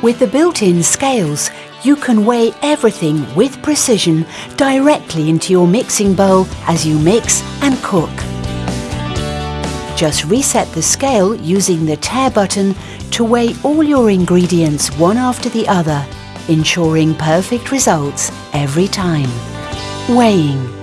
With the built-in scales, you can weigh everything with precision directly into your mixing bowl as you mix and cook. Just reset the scale using the tare button to weigh all your ingredients one after the other, ensuring perfect results every time. Weighing